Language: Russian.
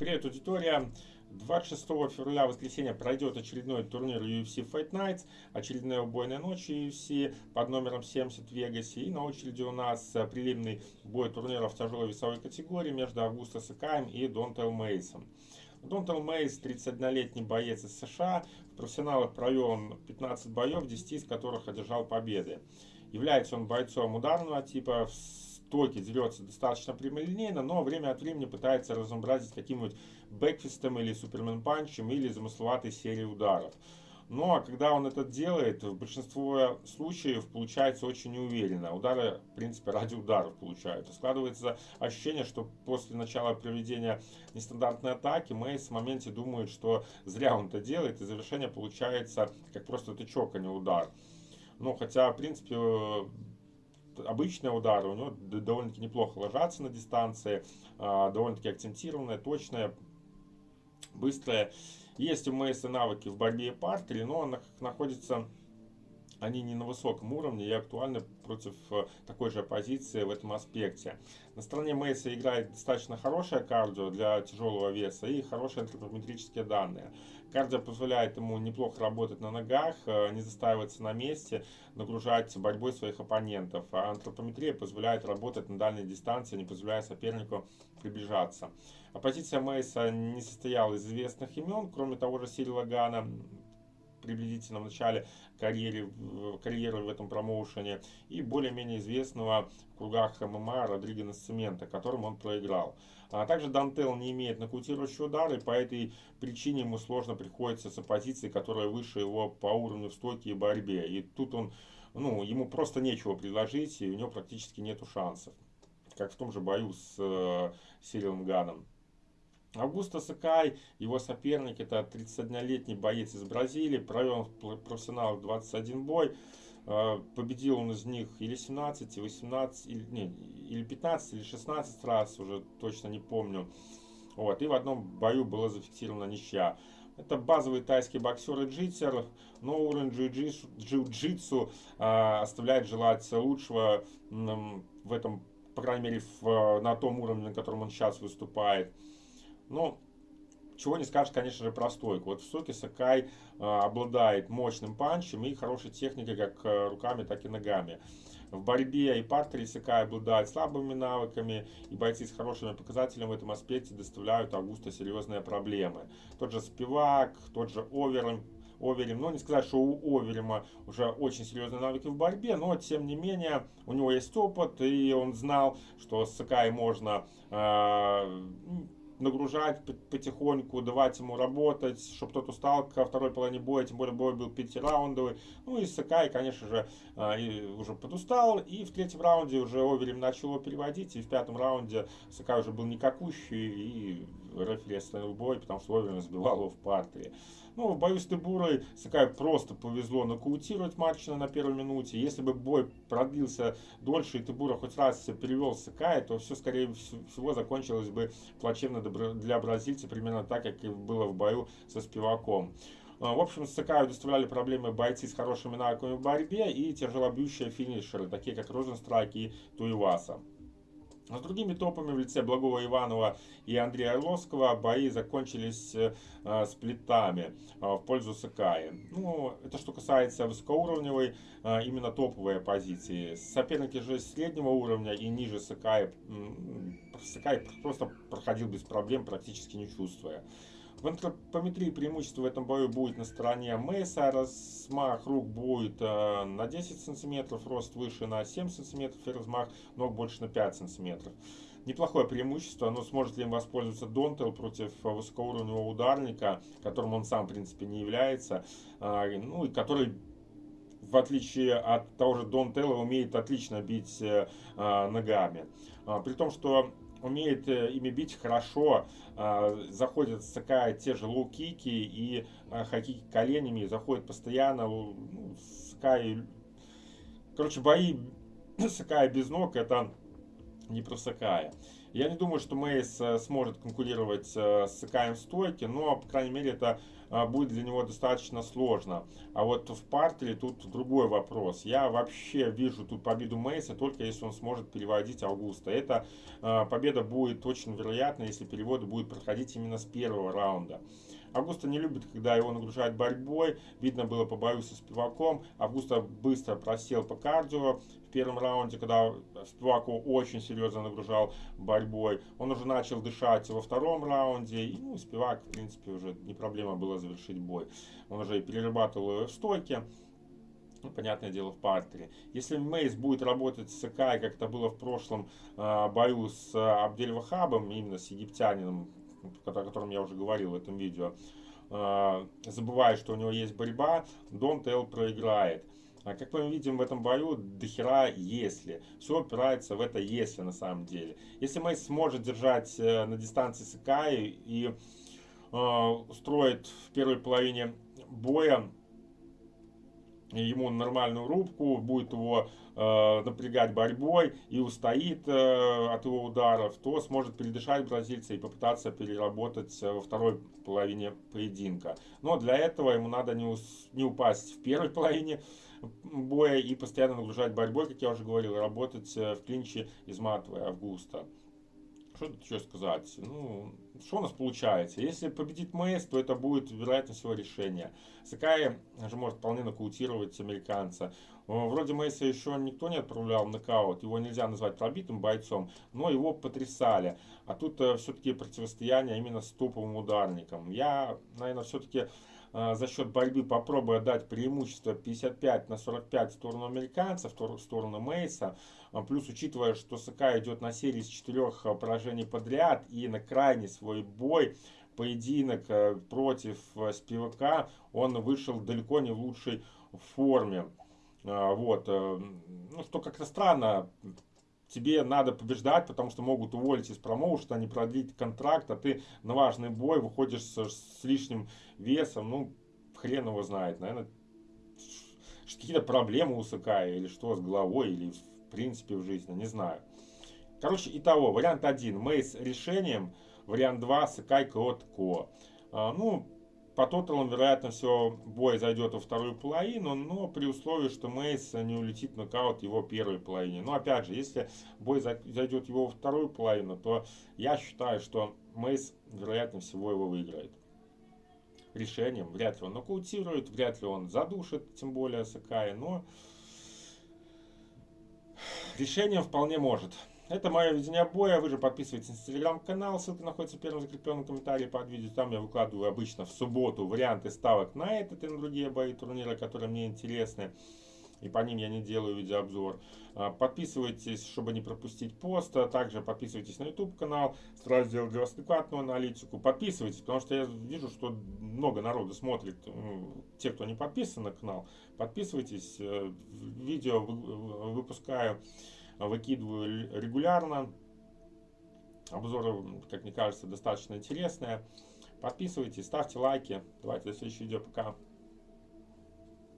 Привет, аудитория! 26 февраля, воскресенье, пройдет очередной турнир UFC Fight Nights, очередная убойная ночь UFC под номером 70 в Вегасе. И на очереди у нас э, прилимный бой турнира в тяжелой весовой категории между Августо Сакаем и Донтел Мейсом. Донтел Мейс, 31-летний боец из США, в профессионалах провел 15 боев, 10 из которых одержал победы. Является он бойцом ударного типа, токи дерется достаточно прямолинейно, но время от времени пытается разнообразить каким-нибудь бэкфистом или супермен панчем или замысловатой серией ударов. Но когда он это делает, в большинстве случаев получается очень неуверенно. Удары, в принципе, ради ударов получаются. Складывается ощущение, что после начала проведения нестандартной атаки Мейс в моменте думает, что зря он это делает, и завершение получается как просто тычок, а не удар. Ну, хотя, в принципе, обычные удары у него довольно-таки неплохо ложатся на дистанции, а, довольно-таки акцентированные, точные, быстрые. Есть у Мейса навыки в борьбе и партере, но он находится они не на высоком уровне и актуальны против э, такой же оппозиции в этом аспекте. На стороне Мейса играет достаточно хорошее кардио для тяжелого веса и хорошие антропометрические данные. Кардио позволяет ему неплохо работать на ногах, э, не застаиваться на месте, нагружать борьбой своих оппонентов. А антропометрия позволяет работать на дальней дистанции, не позволяя сопернику приближаться. Оппозиция Мейса не состояла из известных имен, кроме того же Сирила Гана, приблизительно в начале карьеры, карьеры в этом промоушене и более-менее известного в кругах ММА Родриго Насцимента, которым он проиграл. А также Дантел не имеет нокаутирующего удара, и по этой причине ему сложно приходится с оппозицией, которая выше его по уровню в стойке и борьбе. И тут он, ну, ему просто нечего предложить, и у него практически нету шансов. Как в том же бою с э, Сирилом Ганом. Аугусто Сакай, его соперник, это 31-летний боец из Бразилии, провел в профессионалах 21 бой. А, победил он из них или 17, 18, или, не, или 15, или 16 раз, уже точно не помню. Вот, и в одном бою была зафиксирована ничья. Это базовый тайский боксер и джитсер, но уровень джиу-джитсу э, оставляет желать лучшего э, в этом, по крайней мере, в, на том уровне, на котором он сейчас выступает. Но чего не скажешь, конечно же, про стойку. Вот в Соке Сакай э, обладает мощным панчем и хорошей техникой как э, руками, так и ногами. В борьбе и партере Сакай обладает слабыми навыками, и бойцы с хорошими показателями в этом аспекте доставляют Августа серьезные проблемы. Тот же Спивак, тот же Оверем, Оверим. Ну, не сказать, что у Оверима уже очень серьезные навыки в борьбе, но, тем не менее, у него есть опыт, и он знал, что с Сакай можно э, нагружать потихоньку, давать ему работать, чтобы тот устал ко второй половине боя, тем более бой был пятираундовый. Ну и Сакай, конечно же, а, уже подустал, и в третьем раунде уже Оверим начал его переводить, и в пятом раунде Сакай уже был никакущий, и остановил бой, потому что Оверим сбивал его в партере. Ну, в бою с Тебурой Сакай просто повезло нокаутировать Марчина на первой минуте. Если бы бой продлился дольше, и Тебура хоть раз перевел Сакая, то все, скорее всего, закончилось бы плачевно для бразильца, примерно так, как и было в бою со Спиваком. А, в общем, Сакаю доставляли проблемы бойцы с хорошими навыками в борьбе и тяжелобьющие финишеры, такие как Розенстрайк и Туиваса. А с другими топами в лице Благого Иванова и Андрея Орловского бои закончились э, сплитами э, в пользу Сакаи. Ну, это что касается высокоуровневой, э, именно топовой позиции. Соперники же среднего уровня и ниже Сакаи, Сакаи просто проходил без проблем, практически не чувствуя. В антропометрии преимущество в этом бою будет на стороне Мейса. Размах рук будет э, на 10 сантиметров, рост выше на 7 сантиметров и размах ног больше на 5 сантиметров. Неплохое преимущество, но сможет ли им воспользоваться Донтел против высокоуровневого ударника, которым он сам, в принципе, не является, э, ну и который в отличие от того же Дон Телла, умеет отлично бить э, ногами. А, при том, что умеет э, ими бить хорошо, а, заходит Сакай те же лоу-кики и а, хаки коленями, заходит постоянно, ну, Сакай... Короче, бои Сакая без ног это не про Сакая. Я не думаю, что Мейс э, сможет конкурировать э, с Сакаем в стойке, но, по крайней мере, это э, будет для него достаточно сложно. А вот в партере тут другой вопрос. Я вообще вижу тут победу Мейса только если он сможет переводить Августа. Эта победа будет очень вероятна, если переводы будут проходить именно с первого раунда. Августа не любит, когда его нагружают борьбой. Видно было по бою со Спиваком. Августа быстро просел по кардио в первом раунде, когда Спивак его очень серьезно нагружал борьбой. Он уже начал дышать во втором раунде. И ну, Спивак, в принципе, уже не проблема было завершить бой. Он уже и перерабатывал в стойке. Ну, понятное дело, в партере. Если Мейс будет работать с Сакай, как это было в прошлом э, бою с э, Абдельвахабом, именно с египтянином, о котором я уже говорил в этом видео, а, забывая, что у него есть борьба, Дон Тел проиграет. А как мы видим в этом бою, дохера если. Все опирается в это если на самом деле. Если Мейс сможет держать э, на дистанции Сакаи и э, устроит в первой половине боя ему нормальную рубку, будет его э, напрягать борьбой и устоит э, от его ударов, то сможет передышать бразильца и попытаться переработать э, во второй половине поединка. Но для этого ему надо не, ус, не упасть в первой половине боя и постоянно нагружать борьбой, как я уже говорил, работать э, в клинче, изматывая Августа. Что еще сказать? Ну, что у нас получается? Если победит Мэйс, то это будет, вероятно всего, решение. Сакай же может вполне нокаутировать американца. Вроде Мейса еще никто не отправлял в нокаут, его нельзя назвать пробитым бойцом, но его потрясали. А тут э, все-таки противостояние именно с топовым ударником. Я, наверное, все-таки а, за счет борьбы попробуя дать преимущество 55 на 45 в сторону американцев, в сторону Мейса. А, плюс учитывая, что СК идет на серии из четырех а, поражений подряд и на крайний свой бой, поединок против Спивака, он вышел далеко не в лучшей форме. Вот. Э, ну, что как-то странно, тебе надо побеждать, потому что могут уволить из промоушена, не продлить контракт, а ты на важный бой выходишь с, с лишним весом, ну, хрен его знает, наверное, какие-то проблемы у Сакая или что с головой, или в принципе в жизни, не знаю. Короче, итого, вариант 1, Мейс решением, вариант 2, Сакай Крот Ко. А, ну, по тоталам, вероятно, все, бой зайдет во вторую половину, но при условии, что Мейс не улетит в нокаут его первой половине. Но опять же, если бой зайдет его во вторую половину, то я считаю, что Мейс, вероятно всего, его выиграет. Решением вряд ли он нокаутирует, вряд ли он задушит, тем более Сакая, но решением вполне может. Это мое видение боя. Вы же подписывайтесь на телеграм-канал. Ссылка находится в первом закрепленном комментарии под видео. Там я выкладываю обычно в субботу варианты ставок на этот и на другие бои турнира, которые мне интересны. И по ним я не делаю видеообзор. А, подписывайтесь, чтобы не пропустить пост. А также подписывайтесь на YouTube канал. Стараюсь сделать для вас адекватную аналитику. Подписывайтесь, потому что я вижу, что много народу смотрит. Те, кто не подписан на канал, подписывайтесь. Э, видео выпускаю выкидываю регулярно. Обзоры, как мне кажется, достаточно интересные. Подписывайтесь, ставьте лайки. Давайте до следующего видео. Пока.